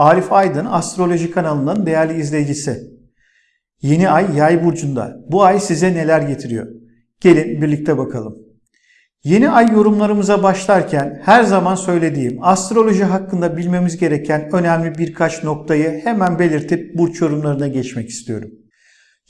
Arif Aydın Astroloji kanalının değerli izleyicisi. Yeni ay yay burcunda. Bu ay size neler getiriyor? Gelin birlikte bakalım. Yeni ay yorumlarımıza başlarken her zaman söylediğim astroloji hakkında bilmemiz gereken önemli birkaç noktayı hemen belirtip burç yorumlarına geçmek istiyorum.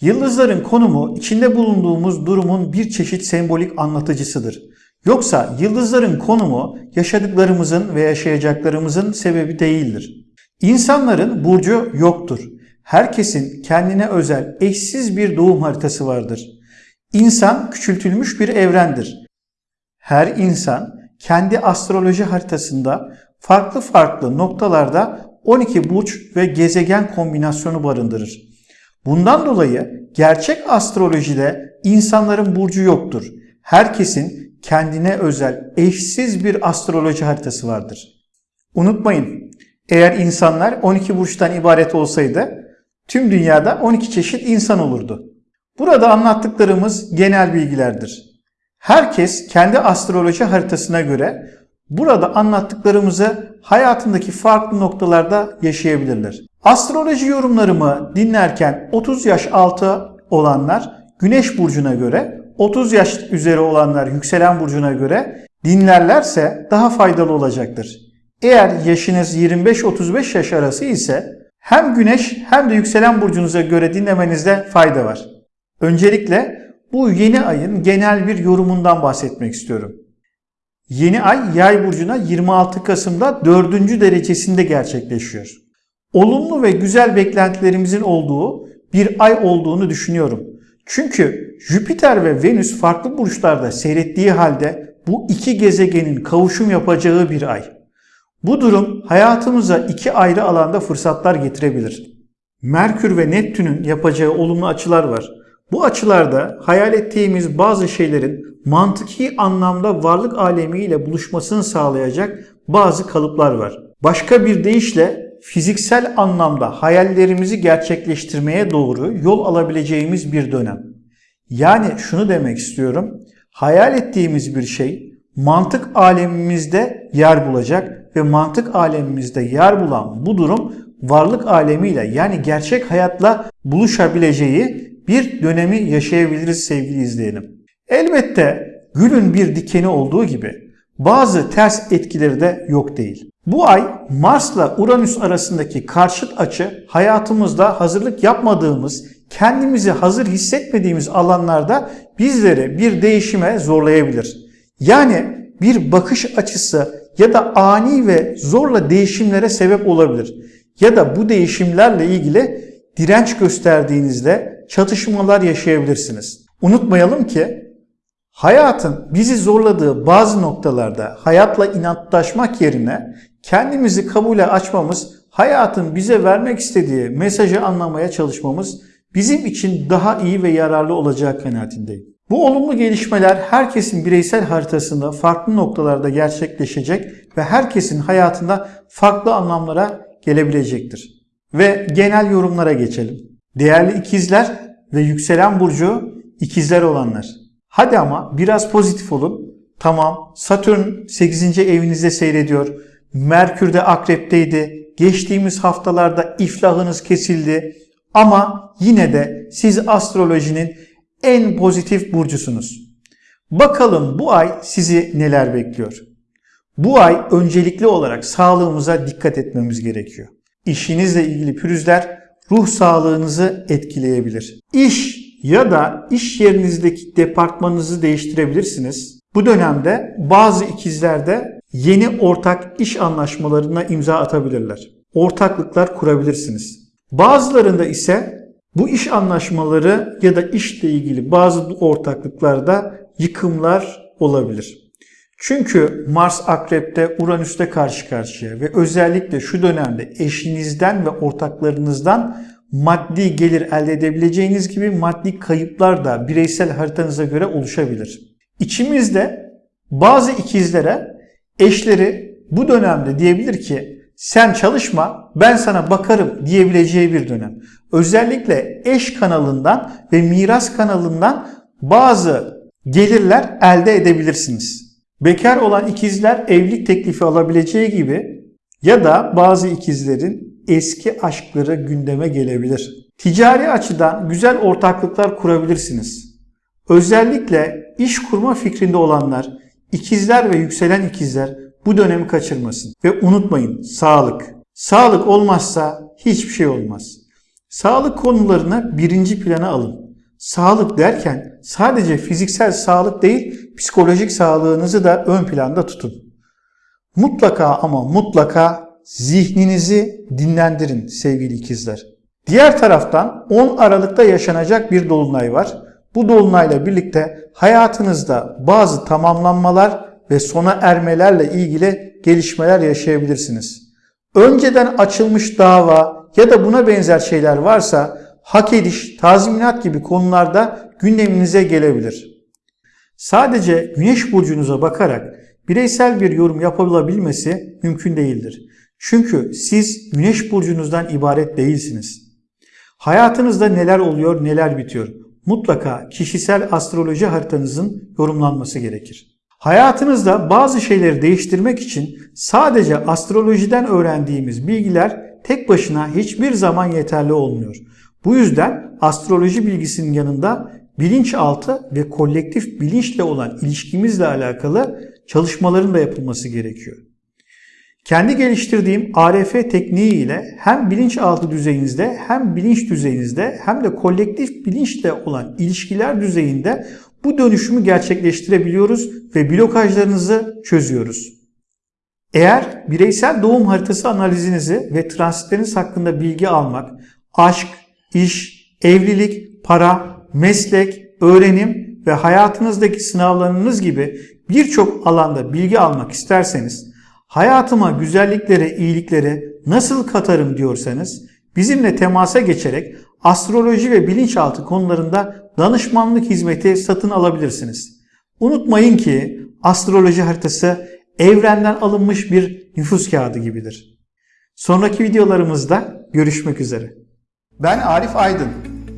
Yıldızların konumu içinde bulunduğumuz durumun bir çeşit sembolik anlatıcısıdır. Yoksa yıldızların konumu yaşadıklarımızın ve yaşayacaklarımızın sebebi değildir. İnsanların burcu yoktur. Herkesin kendine özel, eşsiz bir doğum haritası vardır. İnsan küçültülmüş bir evrendir. Her insan kendi astroloji haritasında farklı farklı noktalarda 12 burç ve gezegen kombinasyonu barındırır. Bundan dolayı gerçek astrolojide insanların burcu yoktur. Herkesin kendine özel, eşsiz bir astroloji haritası vardır. Unutmayın, eğer insanlar 12 burçtan ibaret olsaydı tüm dünyada 12 çeşit insan olurdu. Burada anlattıklarımız genel bilgilerdir. Herkes kendi astroloji haritasına göre burada anlattıklarımızı hayatındaki farklı noktalarda yaşayabilirler. Astroloji yorumlarımı dinlerken 30 yaş altı olanlar Güneş burcuna göre, 30 yaş üzeri olanlar yükselen burcuna göre dinlerlerse daha faydalı olacaktır. Eğer yaşınız 25-35 yaş arası ise hem güneş hem de yükselen burcunuza göre dinlemenizde fayda var. Öncelikle bu yeni ayın genel bir yorumundan bahsetmek istiyorum. Yeni ay yay burcuna 26 Kasım'da 4. derecesinde gerçekleşiyor. Olumlu ve güzel beklentilerimizin olduğu bir ay olduğunu düşünüyorum. Çünkü Jüpiter ve Venüs farklı burçlarda seyrettiği halde bu iki gezegenin kavuşum yapacağı bir ay. Bu durum hayatımıza iki ayrı alanda fırsatlar getirebilir. Merkür ve Neptün'ün yapacağı olumlu açılar var. Bu açılarda hayal ettiğimiz bazı şeylerin mantıki anlamda varlık alemiyle buluşmasını sağlayacak bazı kalıplar var. Başka bir deyişle fiziksel anlamda hayallerimizi gerçekleştirmeye doğru yol alabileceğimiz bir dönem. Yani şunu demek istiyorum. Hayal ettiğimiz bir şey mantık alemimizde yer bulacak ve mantık alemimizde yer bulan bu durum varlık alemiyle yani gerçek hayatla buluşabileceği bir dönemi yaşayabiliriz sevgili izleyenim. Elbette gülün bir dikeni olduğu gibi bazı ters etkileri de yok değil. Bu ay Mars'la Uranüs arasındaki karşıt açı hayatımızda hazırlık yapmadığımız, kendimizi hazır hissetmediğimiz alanlarda bizleri bir değişime zorlayabilir. Yani bir bakış açısı ya da ani ve zorla değişimlere sebep olabilir. Ya da bu değişimlerle ilgili direnç gösterdiğinizde çatışmalar yaşayabilirsiniz. Unutmayalım ki hayatın bizi zorladığı bazı noktalarda hayatla inatlaşmak yerine kendimizi kabule açmamız, hayatın bize vermek istediği mesajı anlamaya çalışmamız bizim için daha iyi ve yararlı olacağı kanaatindeyim. Bu olumlu gelişmeler herkesin bireysel haritasında farklı noktalarda gerçekleşecek ve herkesin hayatında farklı anlamlara gelebilecektir. Ve genel yorumlara geçelim. Değerli ikizler ve yükselen burcu ikizler olanlar. Hadi ama biraz pozitif olun. Tamam Satürn 8. evinizde seyrediyor. Merkür de akrepteydi. Geçtiğimiz haftalarda iflahınız kesildi. Ama yine de siz astrolojinin en pozitif burcusunuz. Bakalım bu ay sizi neler bekliyor? Bu ay öncelikli olarak sağlığımıza dikkat etmemiz gerekiyor. İşinizle ilgili pürüzler ruh sağlığınızı etkileyebilir. İş ya da iş yerinizdeki departmanınızı değiştirebilirsiniz. Bu dönemde bazı ikizlerde yeni ortak iş anlaşmalarına imza atabilirler. Ortaklıklar kurabilirsiniz. Bazılarında ise bu iş anlaşmaları ya da işle ilgili bazı ortaklıklarda yıkımlar olabilir. Çünkü Mars Akrep'te Uranüs'te karşı karşıya ve özellikle şu dönemde eşinizden ve ortaklarınızdan maddi gelir elde edebileceğiniz gibi maddi kayıplar da bireysel haritanıza göre oluşabilir. İçimizde bazı ikizlere eşleri bu dönemde diyebilir ki sen çalışma ben sana bakarım diyebileceği bir dönem. Özellikle eş kanalından ve miras kanalından bazı gelirler elde edebilirsiniz. Bekar olan ikizler evlilik teklifi alabileceği gibi ya da bazı ikizlerin eski aşkları gündeme gelebilir. Ticari açıdan güzel ortaklıklar kurabilirsiniz. Özellikle iş kurma fikrinde olanlar, ikizler ve yükselen ikizler bu dönemi kaçırmasın. Ve unutmayın sağlık. Sağlık olmazsa hiçbir şey olmaz. Sağlık konularını birinci plana alın. Sağlık derken sadece fiziksel sağlık değil, psikolojik sağlığınızı da ön planda tutun. Mutlaka ama mutlaka zihninizi dinlendirin sevgili ikizler. Diğer taraftan 10 Aralık'ta yaşanacak bir dolunay var. Bu dolunayla birlikte hayatınızda bazı tamamlanmalar ve sona ermelerle ilgili gelişmeler yaşayabilirsiniz. Önceden açılmış dava ya da buna benzer şeyler varsa hak ediş, tazminat gibi konularda gündeminize gelebilir. Sadece güneş burcunuza bakarak bireysel bir yorum yapılabilmesi mümkün değildir. Çünkü siz güneş burcunuzdan ibaret değilsiniz. Hayatınızda neler oluyor, neler bitiyor. Mutlaka kişisel astroloji haritanızın yorumlanması gerekir. Hayatınızda bazı şeyleri değiştirmek için sadece astrolojiden öğrendiğimiz bilgiler tek başına hiçbir zaman yeterli olmuyor. Bu yüzden astroloji bilgisinin yanında bilinçaltı ve kolektif bilinçle olan ilişkimizle alakalı çalışmaların da yapılması gerekiyor. Kendi geliştirdiğim ARF tekniği ile hem bilinçaltı düzeyinizde hem bilinç düzeyinizde hem de kolektif bilinçle olan ilişkiler düzeyinde bu dönüşümü gerçekleştirebiliyoruz ve blokajlarınızı çözüyoruz. Eğer bireysel doğum haritası analizinizi ve transitleriniz hakkında bilgi almak, aşk, iş, evlilik, para, meslek, öğrenim ve hayatınızdaki sınavlarınız gibi birçok alanda bilgi almak isterseniz, hayatıma güzelliklere, iyiliklere nasıl katarım diyorsanız, bizimle temasa geçerek astroloji ve bilinçaltı konularında danışmanlık hizmeti satın alabilirsiniz. Unutmayın ki astroloji haritası evrenden alınmış bir nüfus kağıdı gibidir. Sonraki videolarımızda görüşmek üzere. Ben Arif Aydın,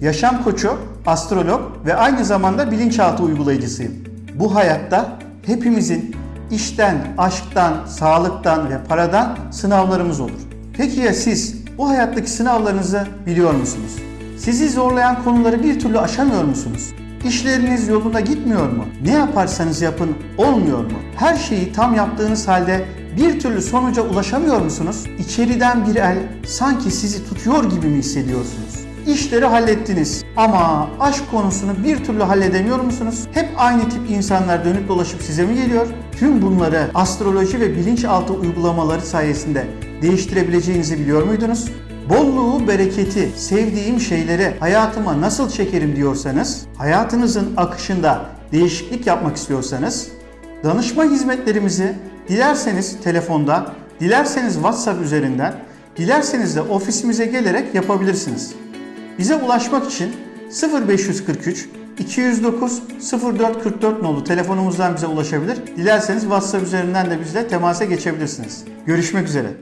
yaşam koçu, astrolog ve aynı zamanda bilinçaltı uygulayıcısıyım. Bu hayatta hepimizin işten, aşktan, sağlıktan ve paradan sınavlarımız olur. Peki ya siz bu hayattaki sınavlarınızı biliyor musunuz? Sizi zorlayan konuları bir türlü aşamıyor musunuz? İşleriniz yolunda gitmiyor mu? Ne yaparsanız yapın olmuyor mu? Her şeyi tam yaptığınız halde bir türlü sonuca ulaşamıyor musunuz? İçeriden bir el sanki sizi tutuyor gibi mi hissediyorsunuz? İşleri hallettiniz ama aşk konusunu bir türlü halledemiyor musunuz? Hep aynı tip insanlar dönüp dolaşıp size mi geliyor? Tüm bunları astroloji ve bilinçaltı uygulamaları sayesinde değiştirebileceğinizi biliyor muydunuz? Bolluğu, bereketi, sevdiğim şeyleri hayatıma nasıl çekerim diyorsanız, hayatınızın akışında değişiklik yapmak istiyorsanız, danışma hizmetlerimizi dilerseniz telefonda, dilerseniz WhatsApp üzerinden, dilerseniz de ofisimize gelerek yapabilirsiniz. Bize ulaşmak için 0543 209 0444 nolu telefonumuzdan bize ulaşabilir. Dilerseniz WhatsApp üzerinden de bizle temasa geçebilirsiniz. Görüşmek üzere.